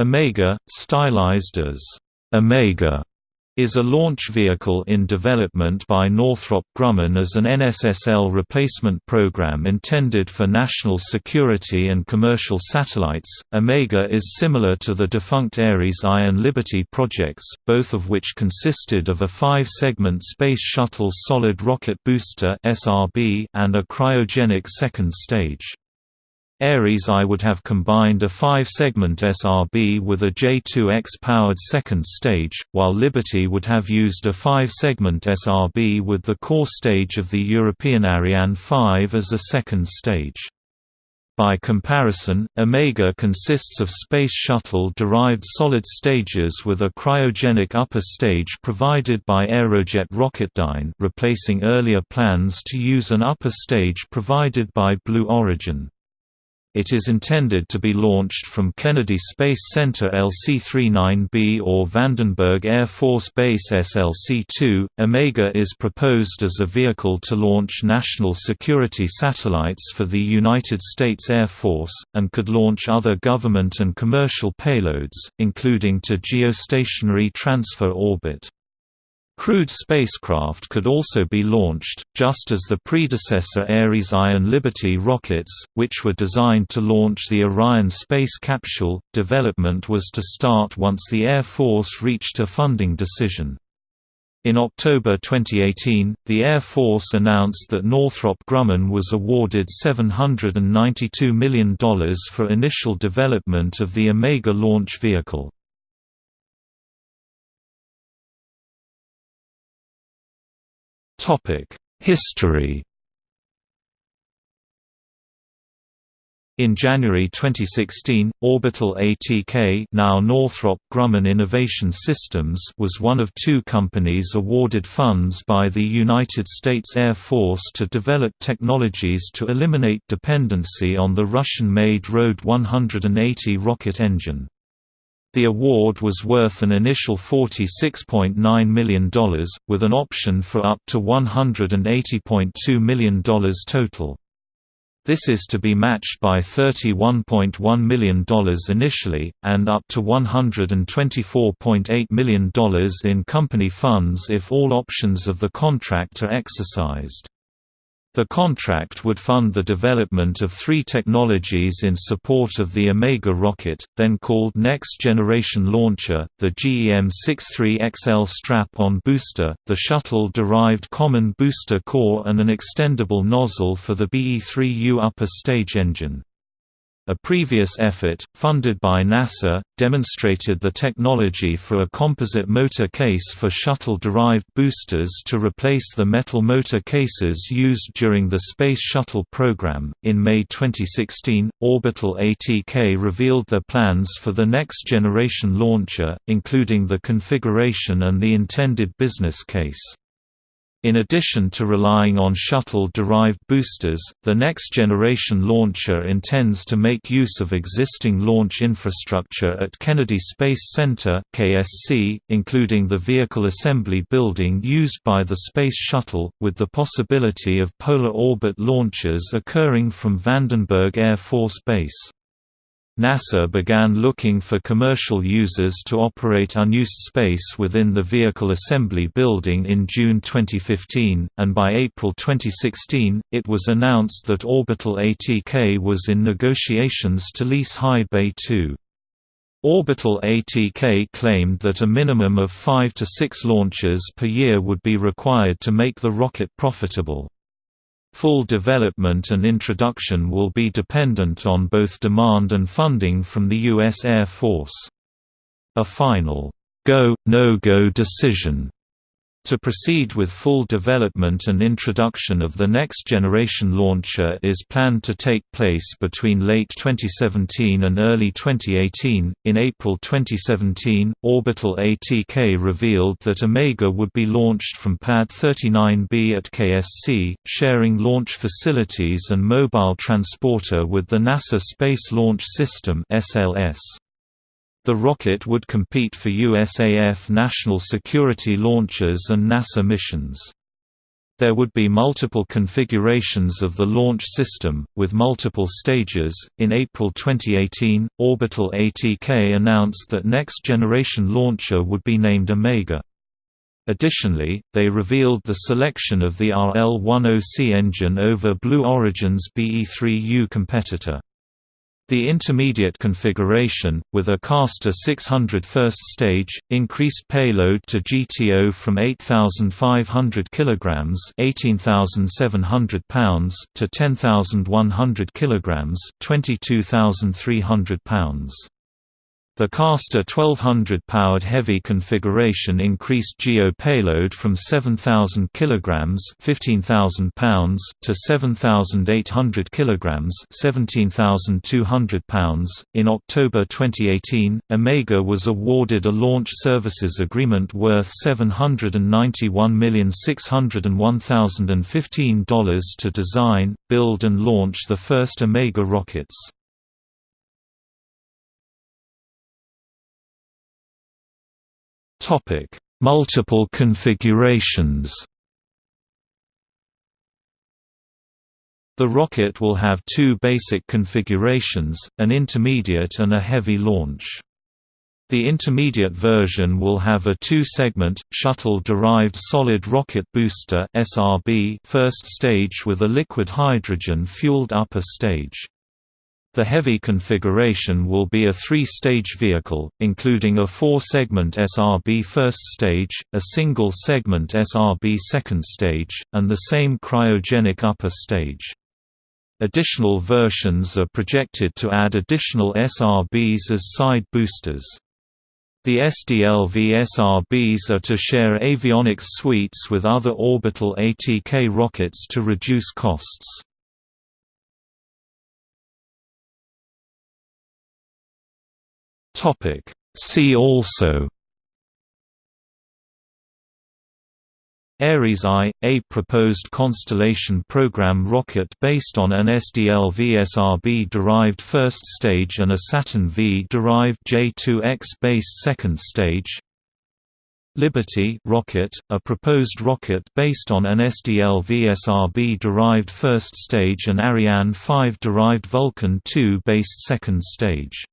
Omega, stylized as Omega, is a launch vehicle in development by Northrop Grumman as an NSSL replacement program intended for national security and commercial satellites. Omega is similar to the defunct Ares I and Liberty projects, both of which consisted of a five-segment Space Shuttle Solid Rocket Booster and a cryogenic second stage. Ares I would have combined a five-segment SRB with a J2X-powered second stage, while Liberty would have used a five-segment SRB with the core stage of the European Ariane 5 as a second stage. By comparison, Omega consists of Space Shuttle-derived solid stages with a cryogenic upper stage provided by Aerojet Rocketdyne replacing earlier plans to use an upper stage provided by Blue Origin. It is intended to be launched from Kennedy Space Center LC-39B or Vandenberg Air Force Base SLC-2. Omega is proposed as a vehicle to launch national security satellites for the United States Air Force, and could launch other government and commercial payloads, including to geostationary transfer orbit. Crewed spacecraft could also be launched, just as the predecessor Ares I and Liberty rockets, which were designed to launch the Orion space capsule. Development was to start once the Air Force reached a funding decision. In October 2018, the Air Force announced that Northrop Grumman was awarded $792 million for initial development of the Omega launch vehicle. History In January 2016, Orbital ATK now Northrop Grumman Innovation Systems was one of two companies awarded funds by the United States Air Force to develop technologies to eliminate dependency on the Russian-made RD 180 rocket engine. The award was worth an initial $46.9 million, with an option for up to $180.2 million total. This is to be matched by $31.1 million initially, and up to $124.8 million in company funds if all options of the contract are exercised. The contract would fund the development of three technologies in support of the Omega rocket, then called Next Generation Launcher, the GEM-63XL strap-on booster, the shuttle-derived Common Booster Core and an extendable nozzle for the BE-3U upper stage engine. A previous effort, funded by NASA, demonstrated the technology for a composite motor case for shuttle-derived boosters to replace the metal motor cases used during the Space Shuttle program. In May 2016, Orbital ATK revealed their plans for the next generation launcher, including the configuration and the intended business case. In addition to relying on shuttle-derived boosters, the next-generation launcher intends to make use of existing launch infrastructure at Kennedy Space Center (KSC), including the vehicle assembly building used by the Space Shuttle, with the possibility of polar orbit launches occurring from Vandenberg Air Force Base. NASA began looking for commercial users to operate unused space within the vehicle assembly building in June 2015, and by April 2016, it was announced that Orbital ATK was in negotiations to lease High Bay 2. Orbital ATK claimed that a minimum of five to six launches per year would be required to make the rocket profitable. Full development and introduction will be dependent on both demand and funding from the U.S. Air Force. A final go, no-go decision to proceed with full development and introduction of the next generation launcher is planned to take place between late 2017 and early 2018. In April 2017, Orbital ATK revealed that Omega would be launched from Pad 39B at KSC, sharing launch facilities and mobile transporter with the NASA Space Launch System (SLS). The rocket would compete for USAF national security launches and NASA missions. There would be multiple configurations of the launch system, with multiple stages. In April 2018, Orbital ATK announced that next generation launcher would be named Omega. Additionally, they revealed the selection of the RL-10C engine over Blue Origin's BE-3U competitor. The intermediate configuration, with a Castor 600 first stage, increased payload to GTO from 8,500 kg (18,700 pounds) to 10,100 kg (22,300 pounds). The Castor 1200-powered heavy configuration increased GEO payload from 7,000 kg (15,000 pounds) to 7,800 kg (17,200 pounds). In October 2018, Omega was awarded a launch services agreement worth $791,601,015 to design, build and launch the first Omega rockets. Topic: Multiple configurations. The rocket will have two basic configurations, an intermediate and a heavy launch. The intermediate version will have a two-segment, shuttle-derived solid rocket booster first stage with a liquid hydrogen-fueled upper stage. The heavy configuration will be a three-stage vehicle, including a four-segment SRB first stage, a single-segment SRB second stage, and the same cryogenic upper stage. Additional versions are projected to add additional SRBs as side boosters. The SDLV SRBs are to share avionics suites with other orbital ATK rockets to reduce costs. Topic. See also Ares I, a proposed Constellation program rocket based on an SDL-VSRB-derived first stage and a Saturn V-derived J2X-based second stage. Liberty rocket, a proposed rocket based on an SDL-VSRB-derived first stage and Ariane 5-derived Vulcain 2-based second stage